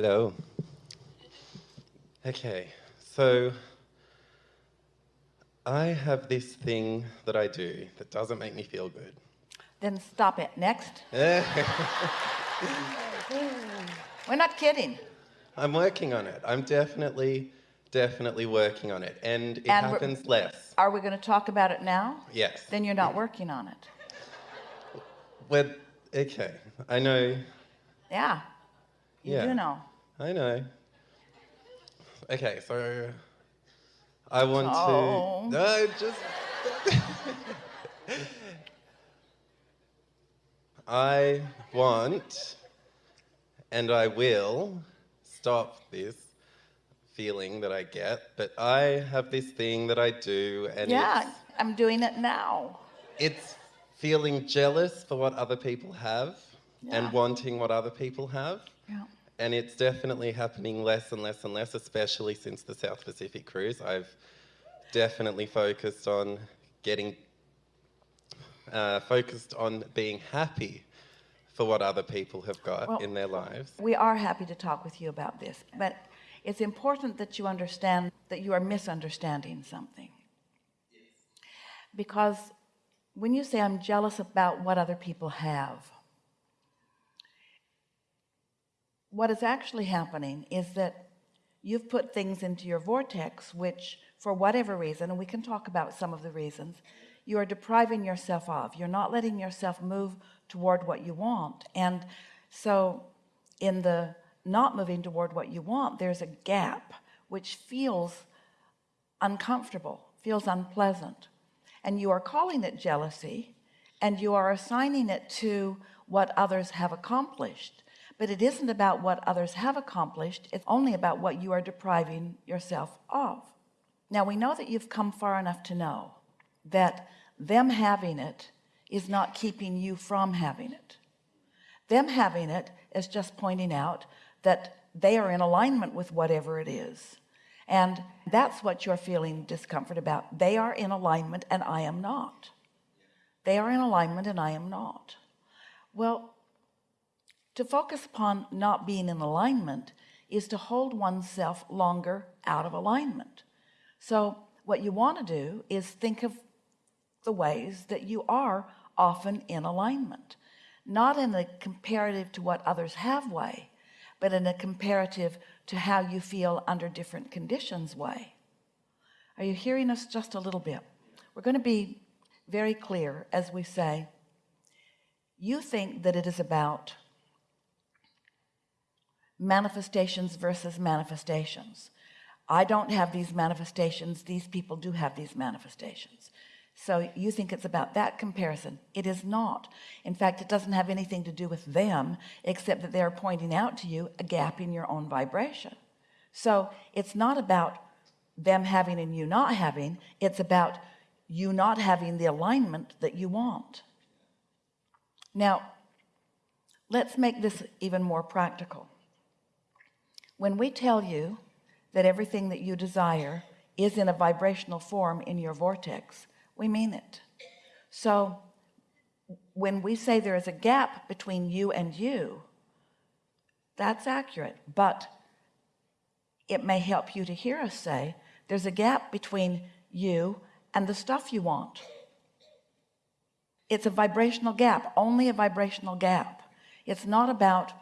Hello. Okay, so I have this thing that I do that doesn't make me feel good. Then stop it. Next. We're not kidding. I'm working on it. I'm definitely, definitely working on it. And it And happens less. Are we going to talk about it now? Yes. Then you're not working on it. Well, okay. I know. Yeah. You Yeah. do know. I know. Okay, so I want Oh. to. No, just. I want and I will stop this feeling that I get, but I have this thing that I do, and Yeah, I'm doing it now. it's feeling jealous for what other people have Yeah. and wanting what other people have. Yeah. And it's definitely happening less and less and less, especially since the South Pacific cruise. I've definitely focused on getting, uh, focused on being happy for what other people have got Well- in their lives. We are happy to talk with you about this, but it's important that you understand that you are misunderstanding something. Because when you say I'm jealous about what other people have, what is actually happening is that you've put things into your vortex which for whatever reason and we can talk about some of the reasons you are depriving yourself of. You're not letting yourself move toward what you want. And so in the not moving toward what you want there's a gap which feels uncomfortable feels unpleasant. And you are calling it jealousy and you are assigning it to what others have accomplished but it isn't about what others have accomplished it's only about what you are depriving yourself of. Now we know that you've come far enough to know that them having it is not keeping you from having it. Them having it is just pointing out that they are in alignment with whatever it is. And that's what you're feeling discomfort about. They are in alignment and I am not. They are in alignment and I am not. Well to focus upon not being in alignment is to hold oneself longer out of alignment. So what you want to do is think of the ways that you are often in alignment. Not in a comparative to what others have way but in a comparative to how you feel under different conditions way. Are you hearing us just a little bit? We're going to be very clear as we say you think that it is about manifestations versus manifestations. I don't have these manifestations these people do have these manifestations. So you think it's about that comparison. It is not. In fact it doesn't have anything to do with them except that they're pointing out to you a gap in your own vibration. So it's not about them having and you not having it's about you not having the alignment that you want. Now let's make this even more practical when we tell you that everything that you desire is in a vibrational form in your vortex we mean it. So when we say there is a gap between you and you that's accurate but it may help you to hear us say there's a gap between you and the stuff you want. It's a vibrational gap only a vibrational gap. It's not about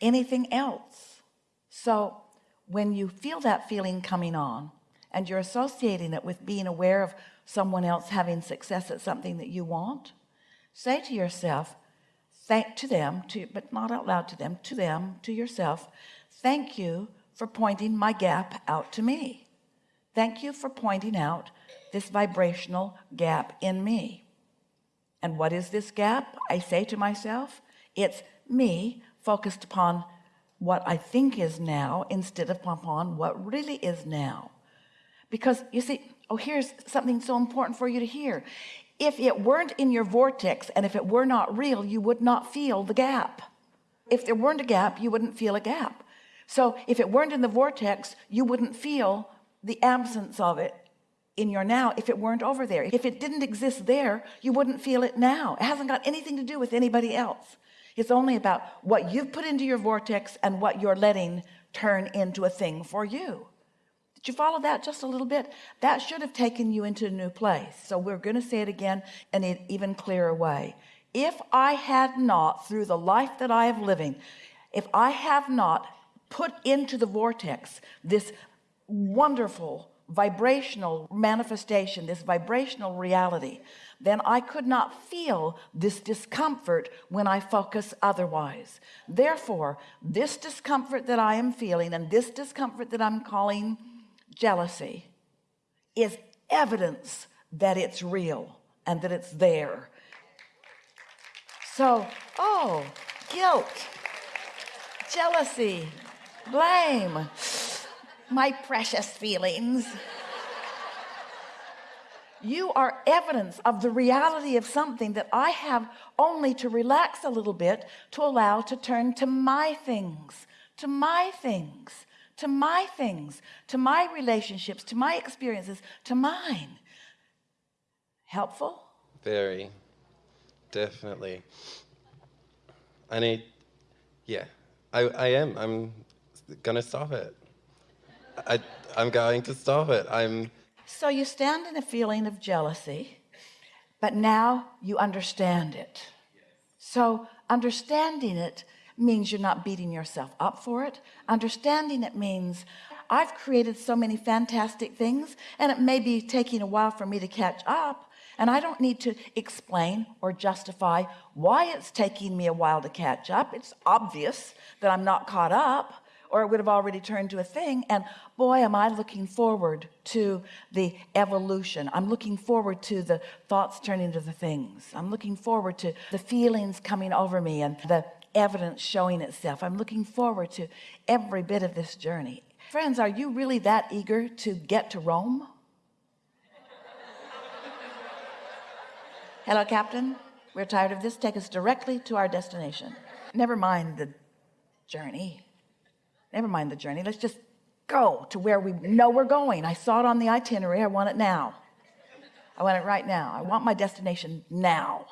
anything else so when you feel that feeling coming on and you're associating it with being aware of someone else having success at something that you want say to yourself thank to them to but not out loud to them to them to yourself thank you for pointing my gap out to me. Thank you for pointing out this vibrational gap in me. And what is this gap? I say to myself it's me focused upon what I think is now instead of upon what really is now. Because you see oh here's something so important for you to hear. If it weren't in your vortex and if it were not real you would not feel the gap. If there weren't a gap you wouldn't feel a gap. So if it weren't in the vortex you wouldn't feel the absence of it in your now. If it weren't over there if it didn't exist there you wouldn't feel it now. It hasn't got anything to do with anybody else it's only about what you've put into your vortex and what you're letting turn into a thing for you. Did you follow that just a little bit? That should have taken you into a new place. So we're going to say it again in an even clearer way. If I had not through the life that I have living if I have not put into the vortex this wonderful vibrational manifestation this vibrational reality then I could not feel this discomfort when I focus otherwise. Therefore this discomfort that I am feeling and this discomfort that I'm calling jealousy is evidence that it's real and that it's there. So oh guilt jealousy blame my precious feelings you are evidence of the reality of something that I have only to relax a little bit to allow to turn to my things to my things to my things to my relationships to my experiences to mine helpful Very, definitely. I need, yeah, I, I am. I'm gonna stop it. I, I'm going to stop it. I'm, so you stand in a feeling of jealousy but now you understand it. So understanding it means you're not beating yourself up for it. Understanding it means I've created so many fantastic things and it may be taking a while for me to catch up and I don't need to explain or justify why it's taking me a while to catch up. It's obvious that I'm not caught up or it would have already turned to a thing and boy am I looking forward to the evolution. I'm looking forward to the thoughts turning to the things. I'm looking forward to the feelings coming over me and the evidence showing itself. I'm looking forward to every bit of this journey. Friends are you really that eager to get to Rome? Hello captain. We're tired of this. Take us directly to our destination. Never mind the journey never mind the journey. Let's just go to where we know we're going. I saw it on the itinerary. I want it now. I want it right now. I want my destination now.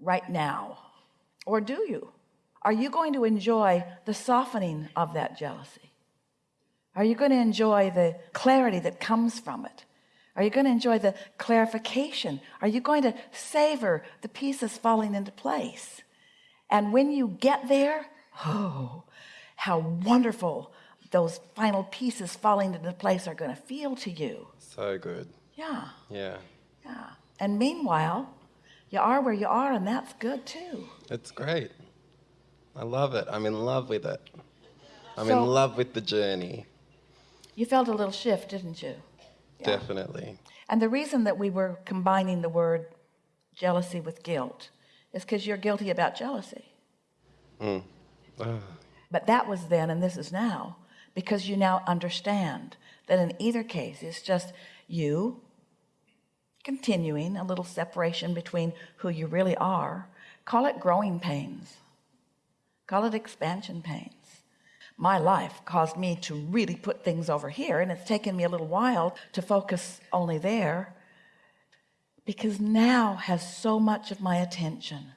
Right now. Or do you? Are you going to enjoy the softening of that jealousy? Are you going to enjoy the clarity that comes from it? Are you going to enjoy the clarification? Are you going to savor the pieces falling into place? And when you get there oh how wonderful those final pieces falling into place are going to feel to you so good. yeah Yeah, yeah and meanwhile you are where you are and that's good too it's great. I love it. I'm in love with it. I'm So- in love with the journey. you felt a little shift didn't you Yeah. Definitely. and the reason that we were combining the word jealousy with guilt is because you're guilty about jealousy Mm. Ah, but that was then and this is now because you now understand that in either case it's just you continuing a little separation between who you really are. Call it growing pains. Call it expansion pains. My life caused me to really put things over here and it's taken me a little while to focus only there because now has so much of my attention.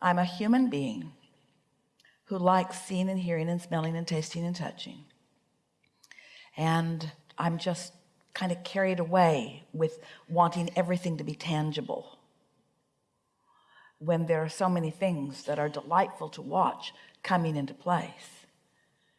I'm a human being who likes seeing and hearing and smelling and tasting and touching. And I'm just kind of carried away with wanting everything to be tangible. When there are so many things that are delightful to watch coming into place.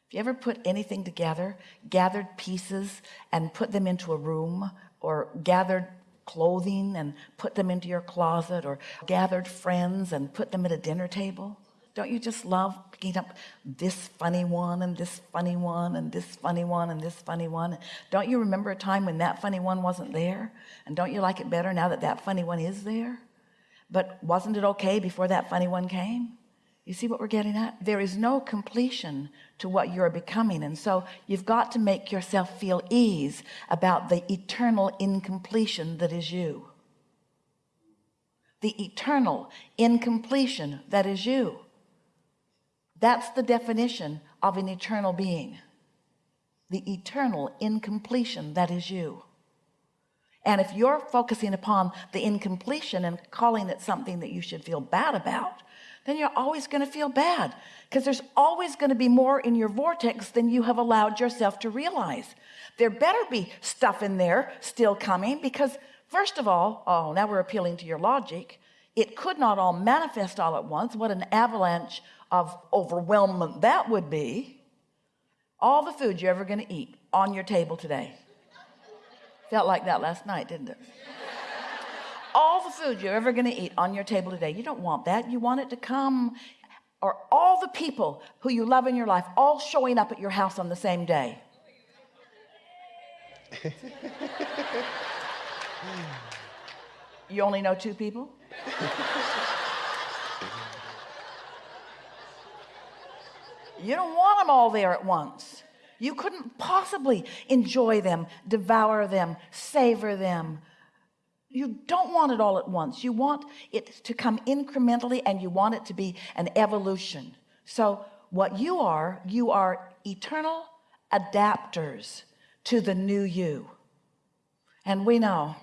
If you ever put anything together gathered pieces and put them into a room or gathered clothing and put them into your closet or gathered friends and put them at a dinner table don't you just love picking up this funny one and this funny one and this funny one and this funny one? Don't you remember a time when that funny one wasn't there? And don't you like it better now that that funny one is there? But wasn't it okay before that funny one came? You see what we're getting at? There is no completion to what you're becoming. And so you've got to make yourself feel ease about the eternal incompletion that is you. The eternal incompletion that is you that's the definition of an eternal being. The eternal incompletion that is you. And if you're focusing upon the incompletion and calling it something that you should feel bad about then you're always going to feel bad because there's always going to be more in your vortex than you have allowed yourself to realize. There better be stuff in there still coming because first of all oh now we're appealing to your logic it could not all manifest all at once. What an avalanche of overwhelmment that would be. All the food you're ever going to eat on your table today. Felt like that last night didn't it? All the food you're ever going to eat on your table today. You don't want that. You want it to come or all the people who you love in your life all showing up at your house on the same day you only know two people? You don't want them all there at once. You couldn't possibly enjoy them devour them savor them. You don't want it all at once. You want it to come incrementally and you want it to be an evolution. So what you are you are eternal adapters to the new you. And we know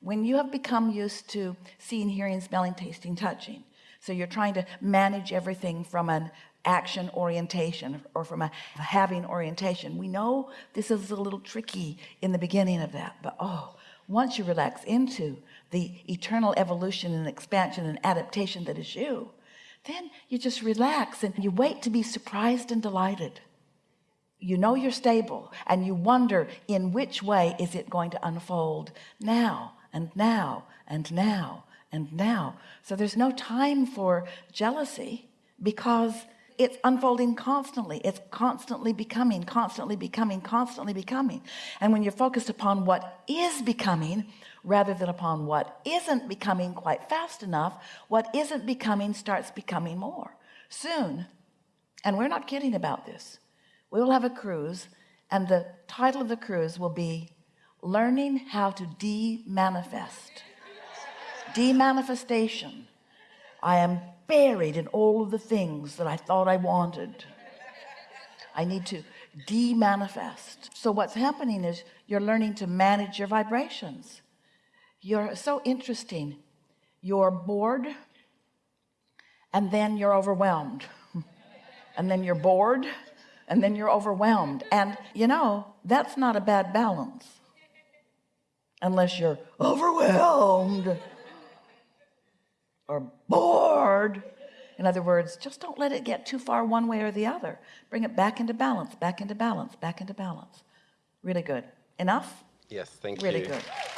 when you have become used to seeing hearing smelling tasting touching. So you're trying to manage everything from an action orientation or from a having orientation. We know this is a little tricky in the beginning of that but oh once you relax into the eternal evolution and expansion and adaptation that is you then you just relax and you wait to be surprised and delighted. You know you're stable and you wonder in which way is it going to unfold now and now and now and now. So there's no time for jealousy because it's unfolding constantly. It's constantly becoming constantly becoming constantly becoming. And when you're focused upon what is becoming rather than upon what isn't becoming quite fast enough what isn't becoming starts becoming more. Soon and we're not kidding about this we will have a cruise and the title of the cruise will be learning how to de-manifest. De-manifestation. I am buried in all of the things that I thought I wanted. I need to de-manifest. So what's happening is you're learning to manage your vibrations. You're so interesting. You're bored and then you're overwhelmed. And then you're bored and then you're overwhelmed. And you know that's not a bad balance unless you're overwhelmed or bored. In other words just don't let it get too far one way or the other. Bring it back into balance back into balance back into balance. Really good. Enough? Yes, thank really you. Really good